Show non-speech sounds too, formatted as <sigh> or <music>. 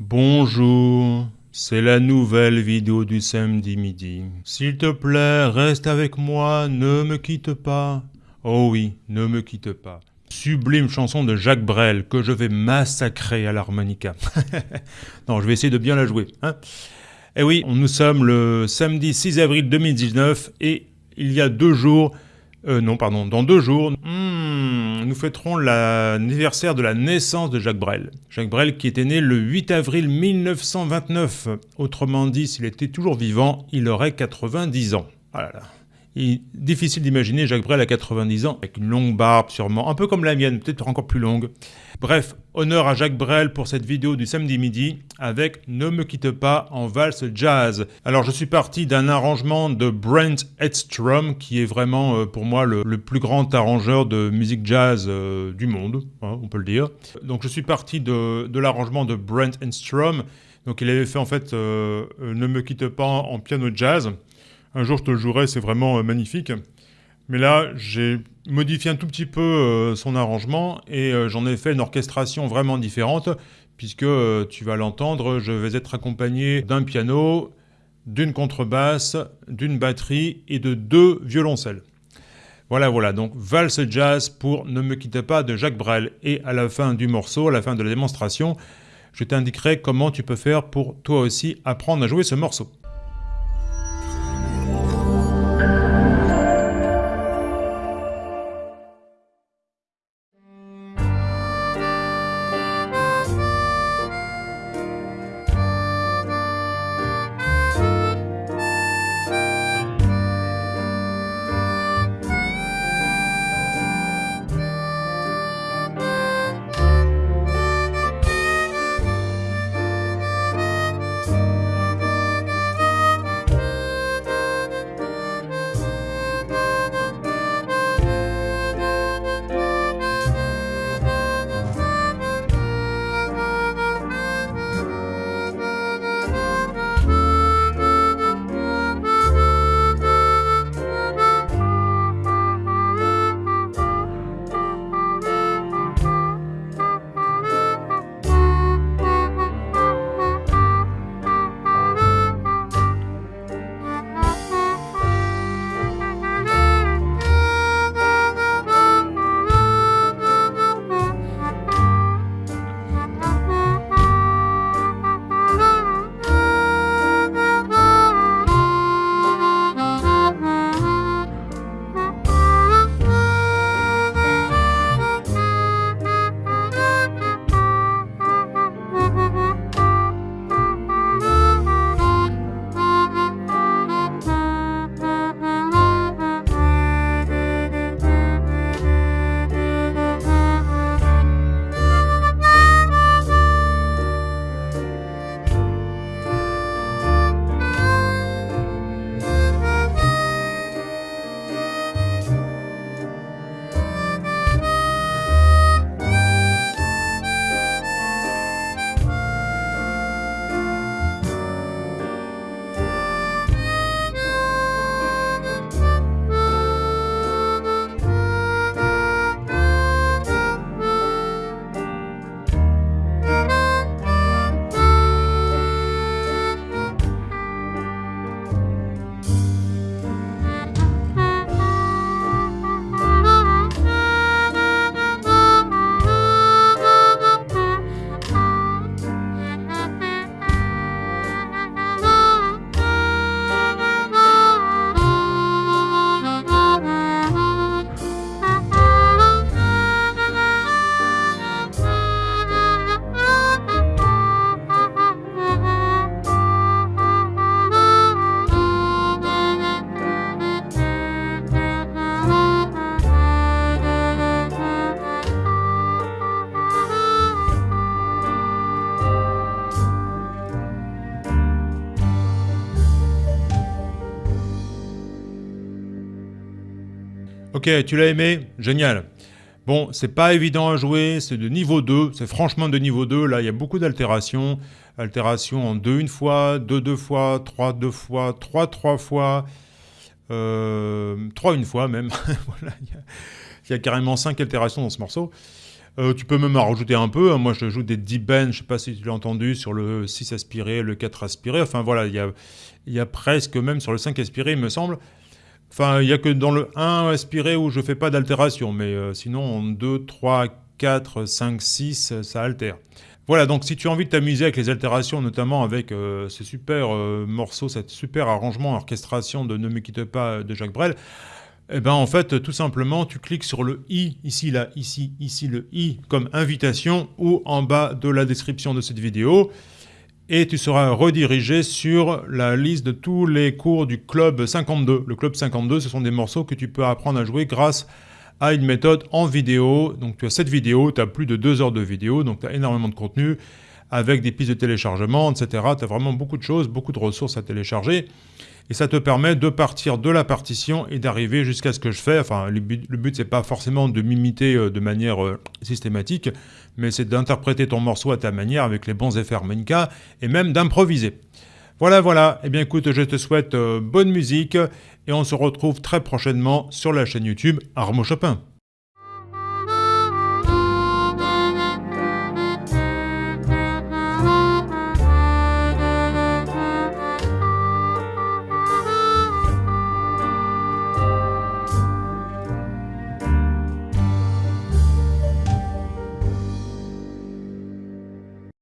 Bonjour, c'est la nouvelle vidéo du samedi midi. S'il te plaît, reste avec moi, ne me quitte pas. Oh oui, ne me quitte pas. Sublime chanson de Jacques Brel que je vais massacrer à l'harmonica. <laughs> non, je vais essayer de bien la jouer. Hein eh oui, nous sommes le samedi 6 avril 2019 et il y a deux jours, euh, non pardon, dans deux jours, nous fêterons l'anniversaire de la naissance de Jacques Brel. Jacques Brel qui était né le 8 avril 1929. Autrement dit, s'il était toujours vivant, il aurait 90 ans. Ah là là. Difficile d'imaginer Jacques Brel à 90 ans, avec une longue barbe sûrement, un peu comme la mienne, peut-être encore plus longue. Bref, honneur à Jacques Brel pour cette vidéo du samedi midi, avec Ne me quitte pas en valse jazz. Alors je suis parti d'un arrangement de Brent Edstrom, qui est vraiment euh, pour moi le, plus grand arrangeur de musique jazz euh, du monde, hein, on peut le dire. Donc je suis parti de, l'arrangement de Brent Edstrom, donc il avait fait en fait euh, Ne me quitte pas en piano jazz. Un jour, je te le jouerai, c'est vraiment euh, magnifique. Mais là, j'ai modifié un tout petit peu euh, son arrangement et euh, j'en ai fait une orchestration vraiment différente puisque tu vas l'entendre, je vais être accompagné d'un piano, d'une contrebasse, d'une batterie et de deux violoncelles. Voilà, voilà, donc valse jazz pour Ne me quitte pas de Jacques Brel. Et à la fin du morceau, à la fin de la démonstration, je t'indiquerai comment tu peux faire pour toi aussi apprendre à jouer ce morceau. Ok, tu l'as aimé Génial. Bon, c'est pas évident à jouer, c'est de niveau 2, c'est franchement de niveau 2, là il y a beaucoup d'altérations, altérations en 2 une fois, 2 deux fois, 3 deux fois, 3 trois fois, euh, 3 une fois même, <laughs> voilà, il y, a, carrément 5 altérations dans ce morceau. Euh, tu peux même en rajouter un peu. Hein. Moi, je joue des deep bends, je sais pas si tu l'as entendu, sur le 6 aspiré, le 4 aspiré. Enfin voilà, il y a, il y a presque même sur le 5 aspiré, il me semble. Enfin, il n'y a que dans le 1 aspiré où je fais pas d'altération, mais euh, sinon en 2, 3, 4, 5, 6, ça altère. Voilà, donc si tu as envie de t'amuser avec les altérations, notamment avec euh, ce super euh, morceau, cette super arrangement, orchestration de Ne me quitte pas de Jacques Brel, eh ben en fait, tout simplement, tu cliques sur le i, ici, là, ici, ici, le i, comme invitation, ou en bas de la description de cette vidéo, et tu seras redirigé sur la liste de tous les cours du Club 52. Le Club 52, ce sont des morceaux que tu peux apprendre à jouer grâce à une méthode en vidéo. Donc tu as cette vidéo, tu as plus de deux heures de vidéo, donc tu as énormément de contenu avec des pistes de téléchargement, etc. Tu as vraiment beaucoup de choses, beaucoup de ressources à télécharger. Et ça te permet de partir de la partition et d'arriver jusqu'à ce que je fais. Enfin, le but, le but c'est pas forcément de m'imiter euh, de manière euh, systématique, mais c'est d'interpréter ton morceau à ta manière avec les bons effets harmonica et même d'improviser. Voilà, voilà. Eh bien, écoute, je te souhaite euh, bonne musique et on se retrouve très prochainement sur la chaîne YouTube Armo Chopin.